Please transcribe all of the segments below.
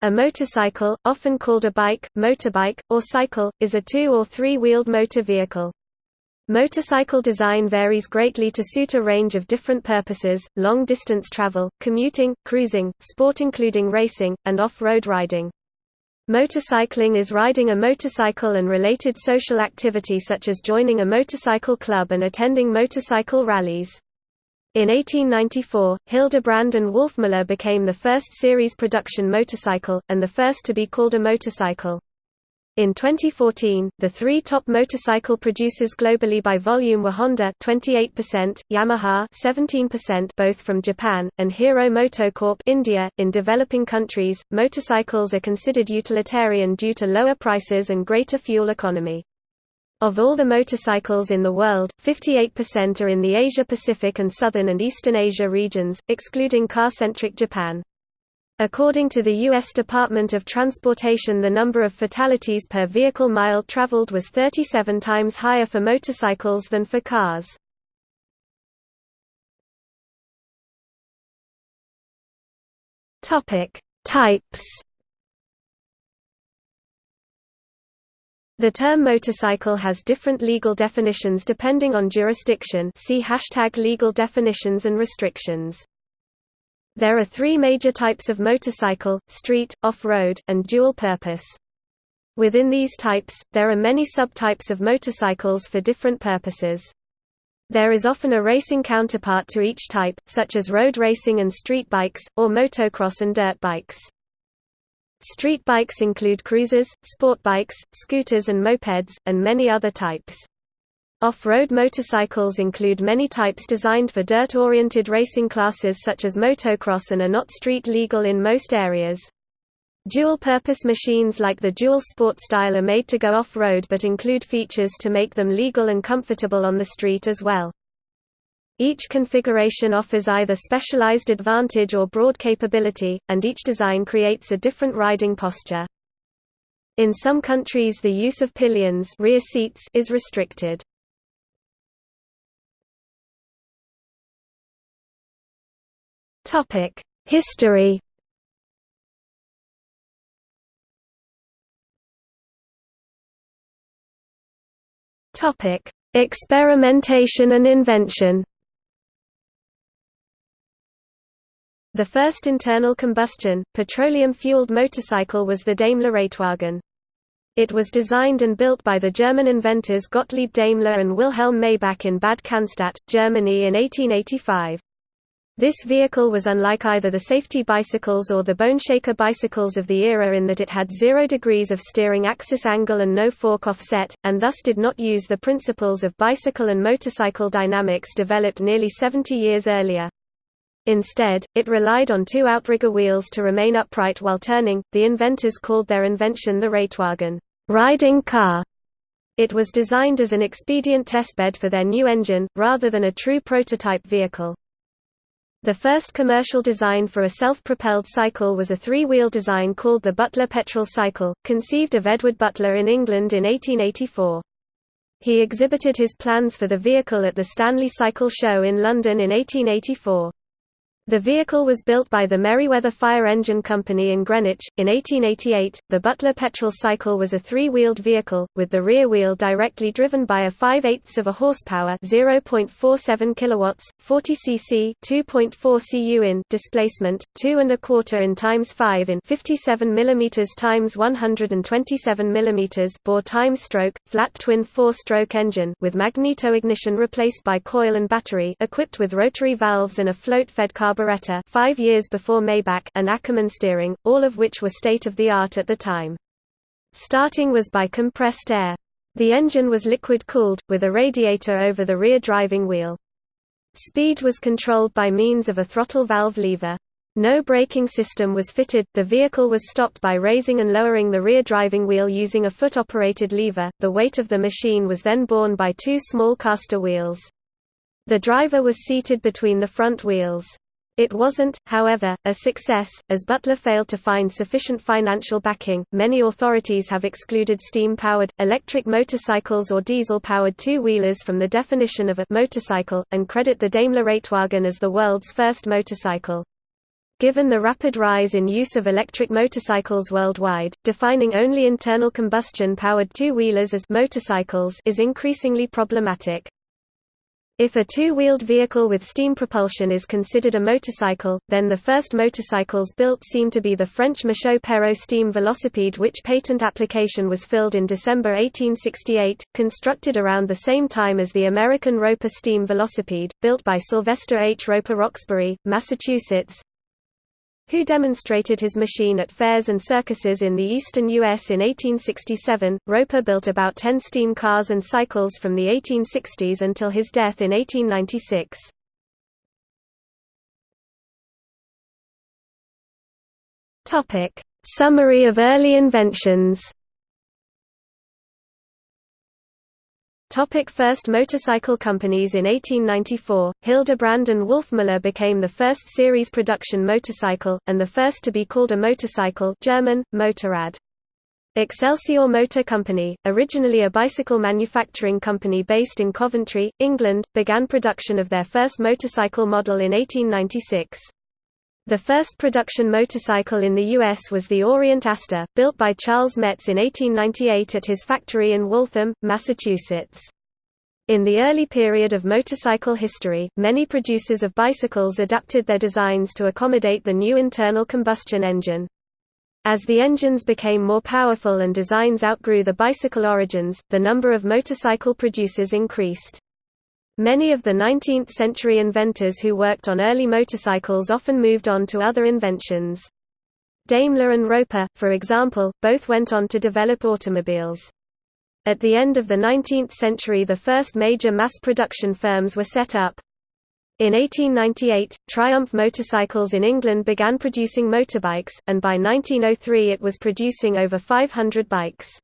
A motorcycle, often called a bike, motorbike, or cycle, is a two- or three-wheeled motor vehicle. Motorcycle design varies greatly to suit a range of different purposes, long-distance travel, commuting, cruising, sport including racing, and off-road riding. Motorcycling is riding a motorcycle and related social activity such as joining a motorcycle club and attending motorcycle rallies. In 1894, Hildebrand and Wolfmuller became the first series production motorcycle, and the first to be called a motorcycle. In 2014, the three top motorcycle producers globally by volume were Honda 28%, Yamaha 17% both from Japan, and Hero MotoCorp India. .In developing countries, motorcycles are considered utilitarian due to lower prices and greater fuel economy. Of all the motorcycles in the world, 58% are in the Asia-Pacific and Southern and Eastern Asia regions, excluding car-centric Japan. According to the U.S. Department of Transportation the number of fatalities per vehicle mile traveled was 37 times higher for motorcycles than for cars. Types The term motorcycle has different legal definitions depending on jurisdiction see hashtag legal definitions and restrictions. There are three major types of motorcycle, street, off-road, and dual-purpose. Within these types, there are many subtypes of motorcycles for different purposes. There is often a racing counterpart to each type, such as road racing and street bikes, or motocross and dirt bikes. Street bikes include cruisers, sport bikes, scooters and mopeds, and many other types. Off-road motorcycles include many types designed for dirt-oriented racing classes such as motocross and are not street legal in most areas. Dual-purpose machines like the Dual Sport style are made to go off-road but include features to make them legal and comfortable on the street as well. Each configuration offers either specialized advantage or broad capability, and each design creates a different riding posture. In some countries the use of pillions rear seats is restricted. History Experimentation and invention The first internal combustion, petroleum-fueled motorcycle was the Daimler Reitwagen. It was designed and built by the German inventors Gottlieb Daimler and Wilhelm Maybach in Bad Cannstatt, Germany in 1885. This vehicle was unlike either the safety bicycles or the boneshaker bicycles of the era in that it had zero degrees of steering axis angle and no fork offset, and thus did not use the principles of bicycle and motorcycle dynamics developed nearly 70 years earlier. Instead, it relied on two outrigger wheels to remain upright while turning. The inventors called their invention the Reitwagen, riding car. It was designed as an expedient testbed for their new engine, rather than a true prototype vehicle. The first commercial design for a self-propelled cycle was a three-wheel design called the Butler Petrol Cycle, conceived of Edward Butler in England in 1884. He exhibited his plans for the vehicle at the Stanley Cycle Show in London in 1884. The vehicle was built by the Merryweather Fire Engine Company in Greenwich. In 1888, the Butler petrol Cycle was a three-wheeled vehicle, with the rear wheel directly driven by a 5 8 of a horsepower 0.47 kilowatts, 40 cc 2.4 cu in displacement, 2 and a quarter in times 5 in 57 mm times 127 mm bore times stroke, flat twin four-stroke engine with magneto-ignition replaced by coil and battery equipped with rotary valves and a float-fed carburetor five years before Maybach and Ackermann steering, all of which were state-of-the-art at the time. Starting was by compressed air. The engine was liquid-cooled, with a radiator over the rear driving wheel. Speed was controlled by means of a throttle valve lever. No braking system was fitted, the vehicle was stopped by raising and lowering the rear driving wheel using a foot-operated lever, the weight of the machine was then borne by two small caster wheels. The driver was seated between the front wheels. It wasn't, however, a success, as Butler failed to find sufficient financial backing. Many authorities have excluded steam powered, electric motorcycles or diesel powered two wheelers from the definition of a motorcycle, and credit the Daimler Reitwagen as the world's first motorcycle. Given the rapid rise in use of electric motorcycles worldwide, defining only internal combustion-powered two-wheelers as motorcycles is increasingly problematic. If a two-wheeled vehicle with steam propulsion is considered a motorcycle, then the first motorcycles built seem to be the French Michaux Perreaux steam velocipede which patent application was filled in December 1868, constructed around the same time as the American Roper steam velocipede, built by Sylvester H. Roper Roxbury, Massachusetts, who demonstrated his machine at fairs and circuses in the eastern U.S. in 1867. Roper built about 10 steam cars and cycles from the 1860s until his death in 1896. Topic: Summary of early inventions. Topic first motorcycle companies In 1894, Hildebrand and Wolfmüller became the first series production motorcycle, and the first to be called a motorcycle German, Motorrad. Excelsior Motor Company, originally a bicycle manufacturing company based in Coventry, England, began production of their first motorcycle model in 1896. The first production motorcycle in the U.S. was the Orient Aster, built by Charles Metz in 1898 at his factory in Waltham, Massachusetts. In the early period of motorcycle history, many producers of bicycles adapted their designs to accommodate the new internal combustion engine. As the engines became more powerful and designs outgrew the bicycle origins, the number of motorcycle producers increased. Many of the 19th-century inventors who worked on early motorcycles often moved on to other inventions. Daimler and Roper, for example, both went on to develop automobiles. At the end of the 19th century the first major mass production firms were set up. In 1898, Triumph Motorcycles in England began producing motorbikes, and by 1903 it was producing over 500 bikes.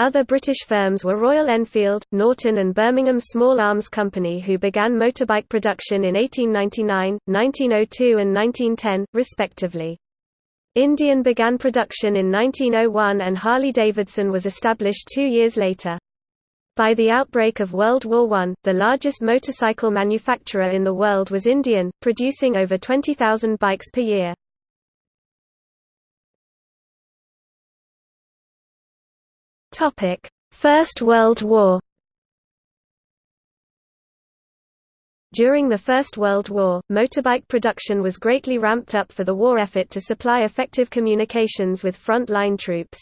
Other British firms were Royal Enfield, Norton and Birmingham Small Arms Company who began motorbike production in 1899, 1902 and 1910, respectively. Indian began production in 1901 and Harley-Davidson was established two years later. By the outbreak of World War I, the largest motorcycle manufacturer in the world was Indian, producing over 20,000 bikes per year. Topic: First World War. During the First World War, motorbike production was greatly ramped up for the war effort to supply effective communications with front-line troops.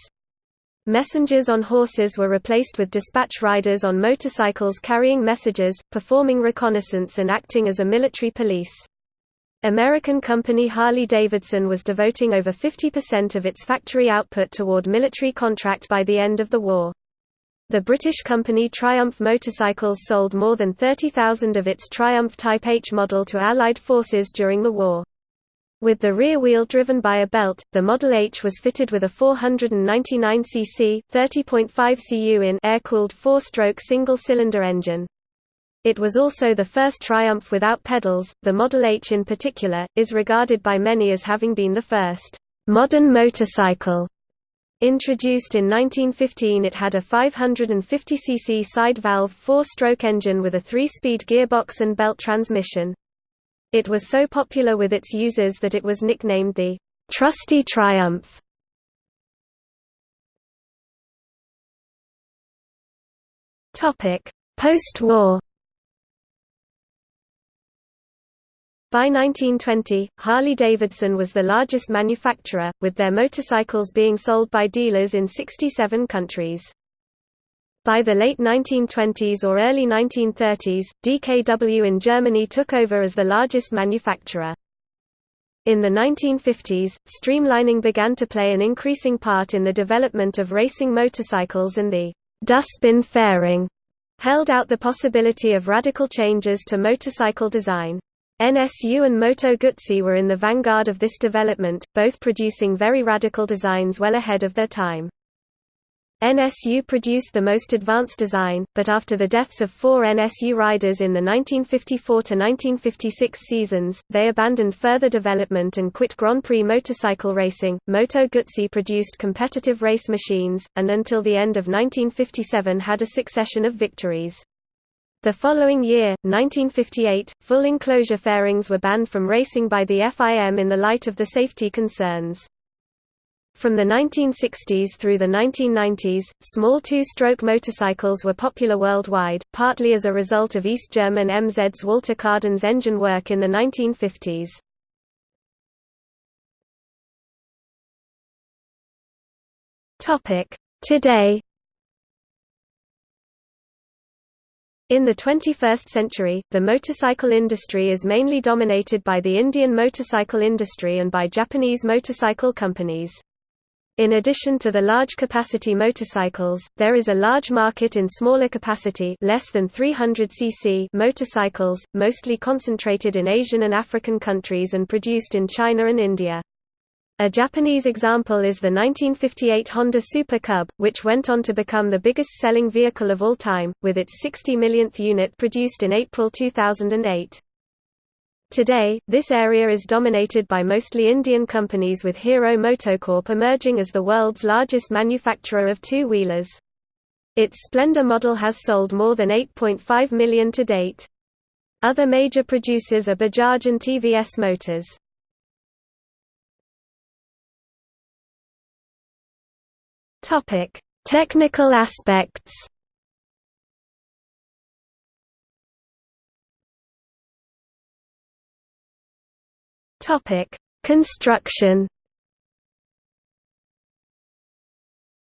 Messengers on horses were replaced with dispatch riders on motorcycles carrying messages, performing reconnaissance and acting as a military police. American company Harley-Davidson was devoting over 50% of its factory output toward military contract by the end of the war. The British company Triumph Motorcycles sold more than 30,000 of its Triumph Type H model to Allied forces during the war. With the rear wheel driven by a belt, the Model H was fitted with a 499 cc, 30.5 cu in air-cooled four-stroke single-cylinder engine. It was also the first Triumph without pedals. The Model H in particular, is regarded by many as having been the first modern motorcycle. Introduced in 1915 it had a 550cc side-valve four-stroke engine with a three-speed gearbox and belt transmission. It was so popular with its users that it was nicknamed the «Trusty Triumph». Post-war By 1920, Harley-Davidson was the largest manufacturer, with their motorcycles being sold by dealers in 67 countries. By the late 1920s or early 1930s, DKW in Germany took over as the largest manufacturer. In the 1950s, streamlining began to play an increasing part in the development of racing motorcycles and the dustbin fairing held out the possibility of radical changes to motorcycle design. NSU and Moto Guzzi were in the vanguard of this development, both producing very radical designs well ahead of their time. NSU produced the most advanced design, but after the deaths of four NSU riders in the 1954–1956 seasons, they abandoned further development and quit Grand Prix motorcycle racing. Moto Guzzi produced competitive race machines, and until the end of 1957 had a succession of victories. The following year, 1958, full enclosure fairings were banned from racing by the FIM in the light of the safety concerns. From the 1960s through the 1990s, small two-stroke motorcycles were popular worldwide, partly as a result of East German MZ's Walter Kaaden's engine work in the 1950s. Today In the 21st century, the motorcycle industry is mainly dominated by the Indian motorcycle industry and by Japanese motorcycle companies. In addition to the large-capacity motorcycles, there is a large market in smaller capacity less than 300 cc motorcycles, mostly concentrated in Asian and African countries and produced in China and India. A Japanese example is the 1958 Honda Super Cub, which went on to become the biggest-selling vehicle of all time, with its 60 millionth unit produced in April 2008. Today, this area is dominated by mostly Indian companies with Hero MotoCorp emerging as the world's largest manufacturer of two-wheelers. Its Splendor model has sold more than 8.5 million to date. Other major producers are Bajaj and TVS Motors. Topic: Technical aspects. Topic: Construction.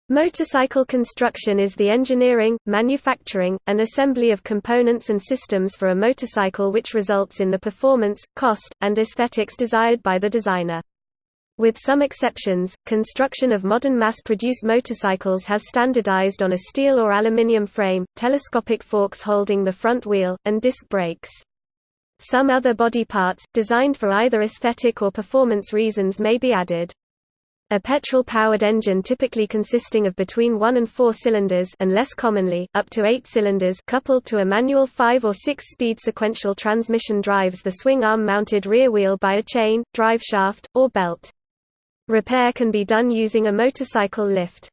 Motorcycle construction is the engineering, manufacturing, and assembly of components and systems for a motorcycle which results in the performance, cost, and aesthetics desired by the designer. With some exceptions, construction of modern mass-produced motorcycles has standardized on a steel or aluminium frame, telescopic forks holding the front wheel, and disc brakes. Some other body parts, designed for either aesthetic or performance reasons may be added. A petrol-powered engine typically consisting of between 1 and 4 cylinders and less commonly, up to 8 cylinders coupled to a manual 5 or 6-speed sequential transmission drives the swing arm-mounted rear wheel by a chain, drive shaft, or belt. Repair can be done using a motorcycle lift.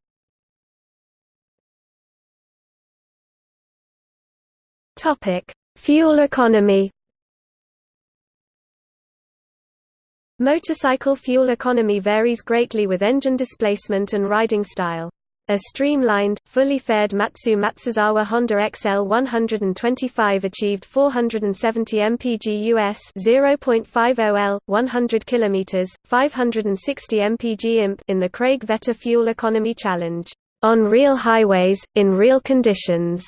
Fuel economy. Motorcycle fuel economy varies greatly with engine displacement and riding style. A streamlined, fully faired Matsu Matsuzawa Honda XL 125 achieved 470 mpg US 0.50 L, 100 km, 560 mpg imp in the Craig Vetter Fuel Economy Challenge, on real highways, in real conditions.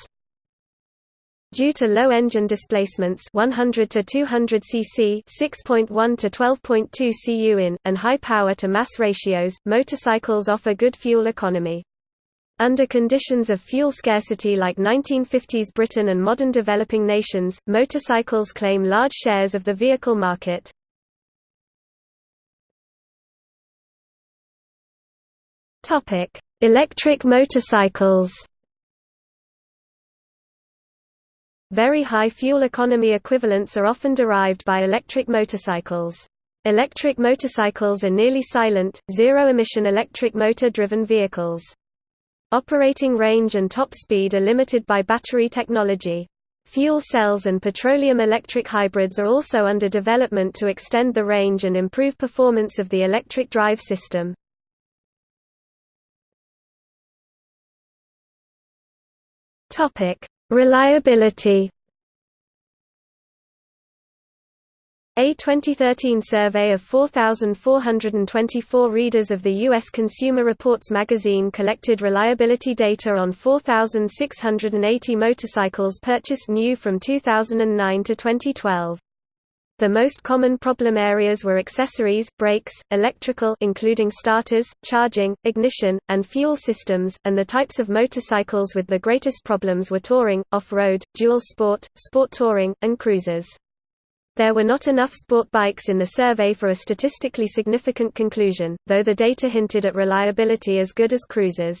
Due to low engine displacements 100 to 200 cc 6.1 to 12.2 cu in, and high power to mass ratios, motorcycles offer good fuel economy. Under conditions of fuel scarcity like 1950s Britain and modern developing nations, motorcycles claim large shares of the vehicle market. Electric motorcycles Very high fuel economy equivalents are often derived by electric motorcycles. Electric motorcycles are nearly silent, zero-emission electric motor-driven vehicles. Operating range and top speed are limited by battery technology. Fuel cells and petroleum-electric hybrids are also under development to extend the range and improve performance of the electric drive system. Reliability A 2013 survey of 4,424 readers of the U.S. Consumer Reports magazine collected reliability data on 4,680 motorcycles purchased new from 2009 to 2012. The most common problem areas were accessories, brakes, electrical including starters, charging, ignition, and fuel systems, and the types of motorcycles with the greatest problems were touring, off-road, dual sport, sport touring, and cruisers. There were not enough sport bikes in the survey for a statistically significant conclusion, though the data hinted at reliability as good as cruisers.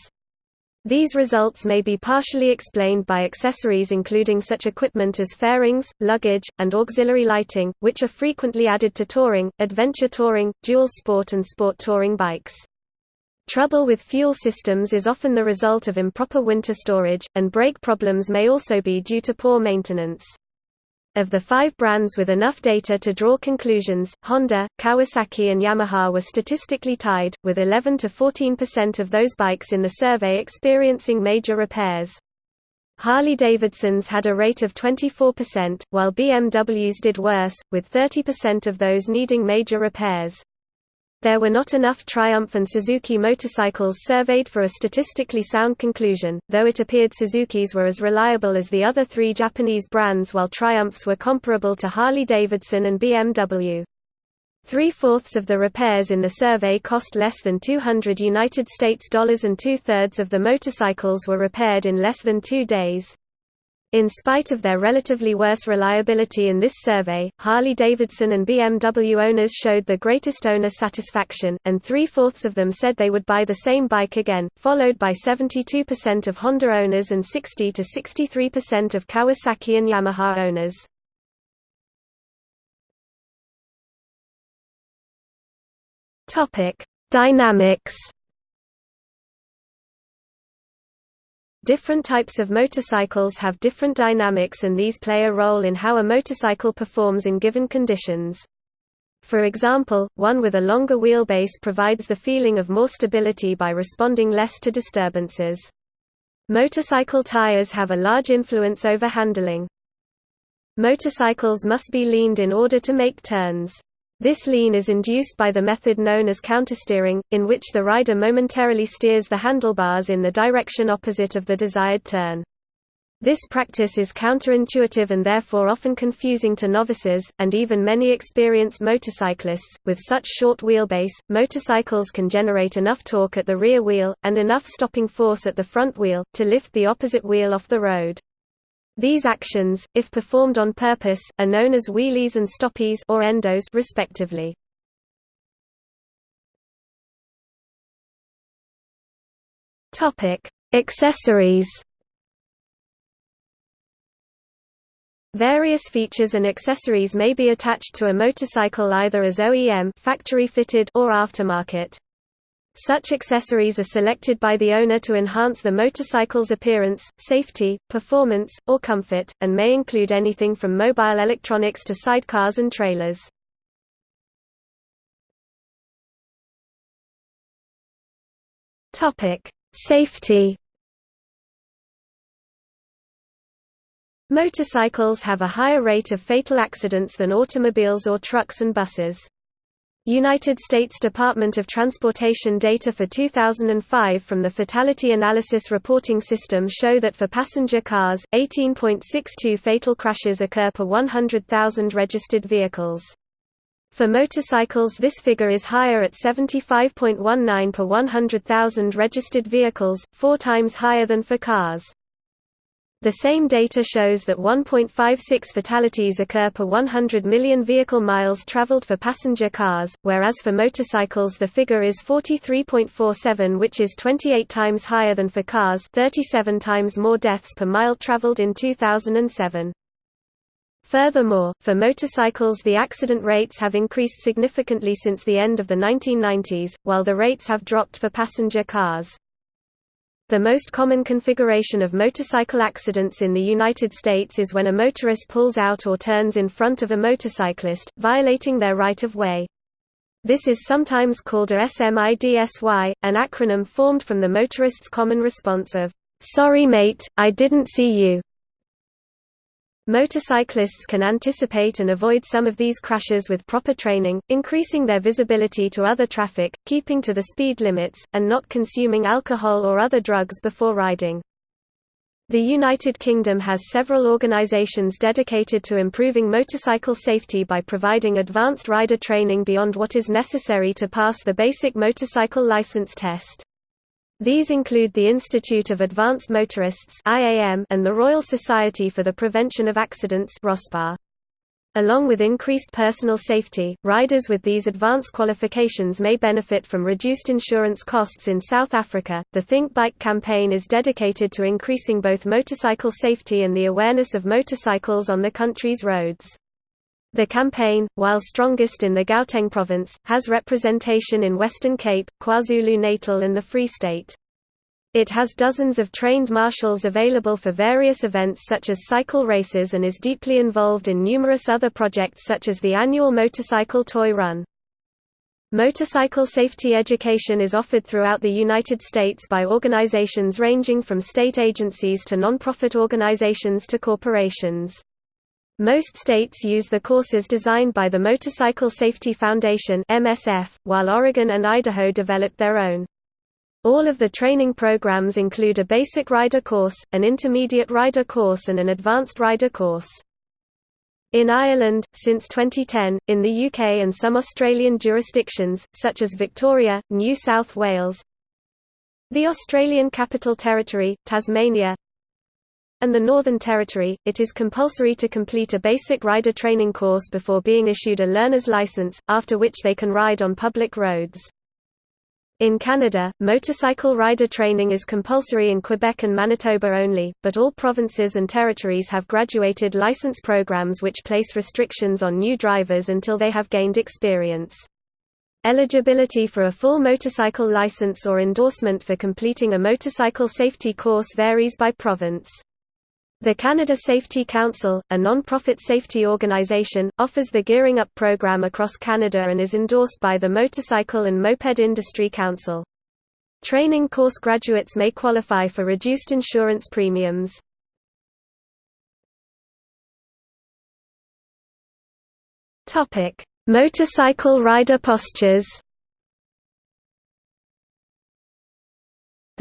These results may be partially explained by accessories including such equipment as fairings, luggage, and auxiliary lighting, which are frequently added to touring, adventure touring, dual sport and sport touring bikes. Trouble with fuel systems is often the result of improper winter storage, and brake problems may also be due to poor maintenance. Of the five brands with enough data to draw conclusions, Honda, Kawasaki and Yamaha were statistically tied, with 11 to 14% of those bikes in the survey experiencing major repairs. Harley-Davidson's had a rate of 24%, while BMW's did worse, with 30% of those needing major repairs. There were not enough Triumph and Suzuki motorcycles surveyed for a statistically sound conclusion, though it appeared Suzuki's were as reliable as the other three Japanese brands while Triumphs were comparable to Harley-Davidson and BMW. Three-fourths of the repairs in the survey cost less than 200 United States dollars and two-thirds of the motorcycles were repaired in less than two days. In spite of their relatively worse reliability in this survey, Harley-Davidson and BMW owners showed the greatest owner satisfaction, and three-fourths of them said they would buy the same bike again, followed by 72% of Honda owners and 60–63% of Kawasaki and Yamaha owners. Dynamics Different types of motorcycles have different dynamics and these play a role in how a motorcycle performs in given conditions. For example, one with a longer wheelbase provides the feeling of more stability by responding less to disturbances. Motorcycle tires have a large influence over handling. Motorcycles must be leaned in order to make turns. This lean is induced by the method known as countersteering, in which the rider momentarily steers the handlebars in the direction opposite of the desired turn. This practice is counterintuitive and therefore often confusing to novices, and even many experienced motorcyclists. With such short wheelbase, motorcycles can generate enough torque at the rear wheel, and enough stopping force at the front wheel, to lift the opposite wheel off the road. These actions, if performed on purpose, are known as wheelies and stoppies or endos respectively. Topic: Accessories. Various features and accessories may be attached to a motorcycle either as OEM factory fitted or aftermarket. Such accessories are selected by the owner to enhance the motorcycle's appearance, safety, performance, or comfort, and may include anything from mobile electronics to sidecars and trailers. Safety Motorcycles have a higher rate of fatal accidents than automobiles or trucks and buses. United States Department of Transportation data for 2005 from the Fatality Analysis Reporting System show that for passenger cars, 18.62 fatal crashes occur per 100,000 registered vehicles. For motorcycles this figure is higher at 75.19 per 100,000 registered vehicles, four times higher than for cars. The same data shows that 1.56 fatalities occur per 100 million vehicle miles traveled for passenger cars, whereas for motorcycles the figure is 43.47 which is 28 times higher than for cars 37 times more deaths per mile traveled in 2007. Furthermore, for motorcycles the accident rates have increased significantly since the end of the 1990s, while the rates have dropped for passenger cars. The most common configuration of motorcycle accidents in the United States is when a motorist pulls out or turns in front of a motorcyclist, violating their right-of-way. This is sometimes called a SMIDSY, an acronym formed from the motorist's common response of, "'Sorry mate, I didn't see you' Motorcyclists can anticipate and avoid some of these crashes with proper training, increasing their visibility to other traffic, keeping to the speed limits, and not consuming alcohol or other drugs before riding. The United Kingdom has several organisations dedicated to improving motorcycle safety by providing advanced rider training beyond what is necessary to pass the basic motorcycle licence test. These include the Institute of Advanced Motorists and the Royal Society for the Prevention of Accidents Along with increased personal safety, riders with these advanced qualifications may benefit from reduced insurance costs in South Africa. The Think Bike campaign is dedicated to increasing both motorcycle safety and the awareness of motorcycles on the country's roads. The campaign, while strongest in the Gauteng province, has representation in Western Cape, KwaZulu-Natal and the Free State. It has dozens of trained marshals available for various events such as cycle races and is deeply involved in numerous other projects such as the annual motorcycle toy run. Motorcycle safety education is offered throughout the United States by organizations ranging from state agencies to non-profit organizations to corporations. Most states use the courses designed by the Motorcycle Safety Foundation (MSF), while Oregon and Idaho developed their own. All of the training programs include a basic rider course, an intermediate rider course and an advanced rider course. In Ireland, since 2010, in the UK and some Australian jurisdictions, such as Victoria, New South Wales, the Australian Capital Territory, Tasmania, and the Northern Territory, it is compulsory to complete a basic rider training course before being issued a learner's license, after which they can ride on public roads. In Canada, motorcycle rider training is compulsory in Quebec and Manitoba only, but all provinces and territories have graduated license programs which place restrictions on new drivers until they have gained experience. Eligibility for a full motorcycle license or endorsement for completing a motorcycle safety course varies by province. The Canada Safety Council, a non-profit safety organization, offers the Gearing Up program across Canada and is endorsed by the Motorcycle and Moped Industry Council. Training course graduates may qualify for reduced insurance premiums. Motorcycle rider postures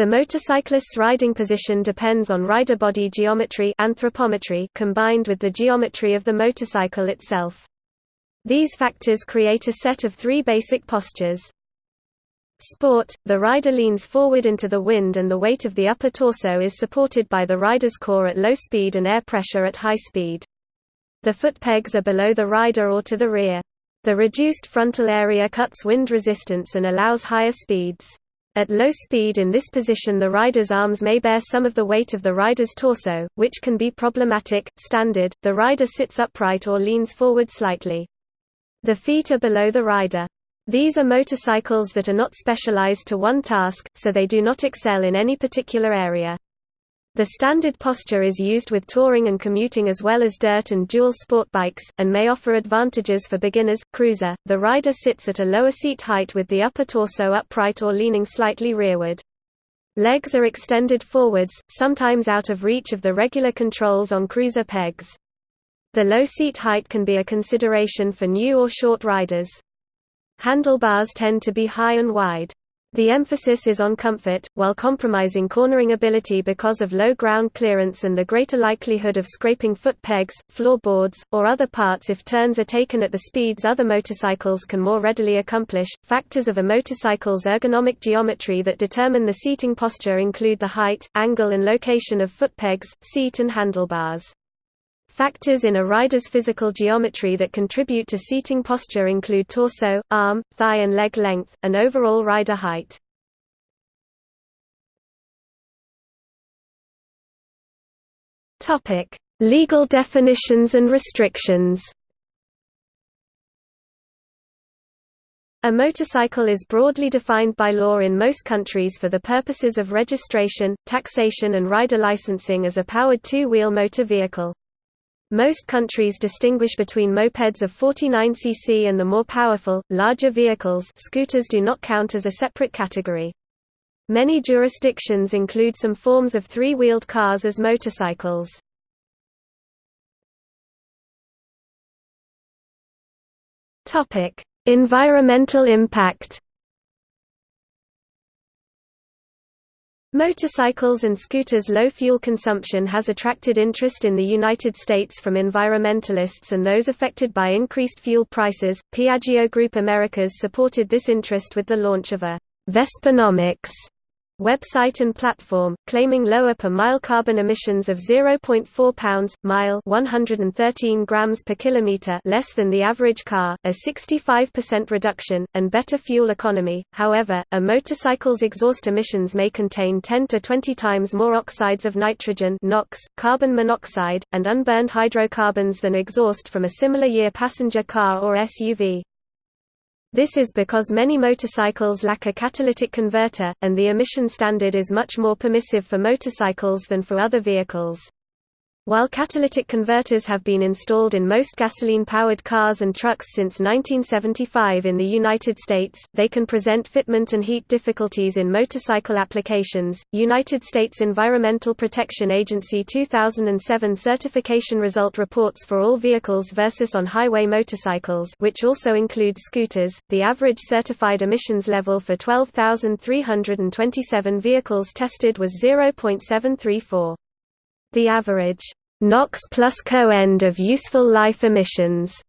The motorcyclist's riding position depends on rider body geometry anthropometry combined with the geometry of the motorcycle itself. These factors create a set of three basic postures. Sport – The rider leans forward into the wind and the weight of the upper torso is supported by the rider's core at low speed and air pressure at high speed. The foot pegs are below the rider or to the rear. The reduced frontal area cuts wind resistance and allows higher speeds. At low speed in this position the rider's arms may bear some of the weight of the rider's torso, which can be problematic. Standard, the rider sits upright or leans forward slightly. The feet are below the rider. These are motorcycles that are not specialized to one task, so they do not excel in any particular area. The standard posture is used with touring and commuting as well as dirt and dual sport bikes, and may offer advantages for beginners. Cruiser The rider sits at a lower seat height with the upper torso upright or leaning slightly rearward. Legs are extended forwards, sometimes out of reach of the regular controls on cruiser pegs. The low seat height can be a consideration for new or short riders. Handlebars tend to be high and wide. The emphasis is on comfort, while compromising cornering ability because of low ground clearance and the greater likelihood of scraping foot pegs, floorboards, or other parts if turns are taken at the speeds other motorcycles can more readily accomplish. Factors of a motorcycle's ergonomic geometry that determine the seating posture include the height, angle, and location of foot pegs, seat, and handlebars. Factors in a rider's physical geometry that contribute to seating posture include torso, arm, thigh and leg length, and overall rider height. Legal definitions and restrictions A motorcycle is broadly defined by law in most countries for the purposes of registration, taxation and rider licensing as a powered two-wheel motor vehicle. Most countries distinguish between mopeds of 49 cc and the more powerful, larger vehicles scooters do not count as a separate category. Many jurisdictions include some forms of three-wheeled cars as motorcycles. Environmental impact Motorcycles and scooters' low fuel consumption has attracted interest in the United States from environmentalists and those affected by increased fuel prices. Piaggio Group Americas supported this interest with the launch of a Vespanomics website and platform, claiming lower per mile carbon emissions of 0.4 pounds mile 113 grams per kilometer less than the average car, a 65% reduction, and better fuel economy. However, a motorcycle's exhaust emissions may contain 10 to 20 times more oxides of nitrogen NOx, carbon monoxide, and unburned hydrocarbons than exhaust from a similar year passenger car or SUV. This is because many motorcycles lack a catalytic converter, and the emission standard is much more permissive for motorcycles than for other vehicles. While catalytic converters have been installed in most gasoline-powered cars and trucks since 1975 in the United States, they can present fitment and heat difficulties in motorcycle applications. United States Environmental Protection Agency 2007 certification result reports for all vehicles versus on-highway motorcycles, which also includes scooters. The average certified emissions level for 12,327 vehicles tested was 0.734. The average NOx plus co-end of useful life emissions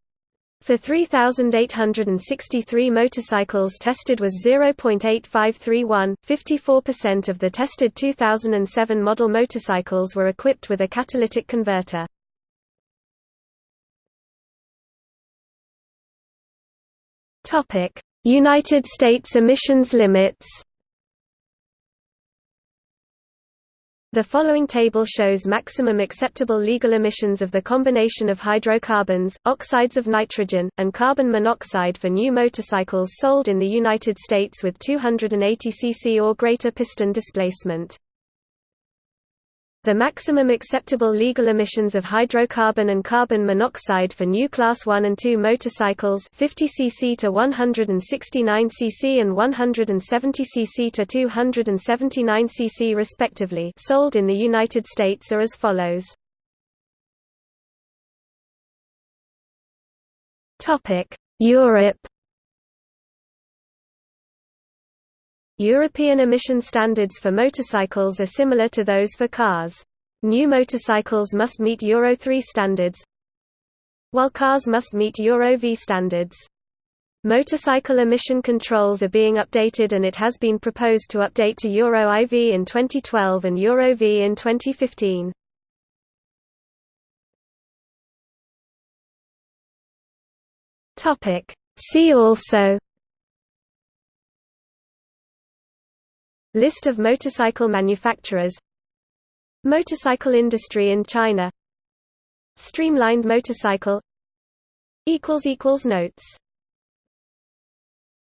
for 3,863 motorcycles tested was 0.8531. 54% of the tested 2007 model motorcycles were equipped with a catalytic converter. United States emissions limits The following table shows maximum acceptable legal emissions of the combination of hydrocarbons, oxides of nitrogen, and carbon monoxide for new motorcycles sold in the United States with 280 cc or greater piston displacement. The maximum acceptable legal emissions of hydrocarbon and carbon monoxide for new Class 1 and 2 motorcycles 50 cc to 169 cc and 170 cc to 279 cc respectively sold in the United States are as follows. Europe European emission standards for motorcycles are similar to those for cars. New motorcycles must meet Euro 3 standards, while cars must meet Euro V standards. Motorcycle emission controls are being updated and it has been proposed to update to Euro IV in 2012 and Euro V in 2015. See also List of motorcycle manufacturers. Motorcycle industry in China. Streamlined motorcycle. Notes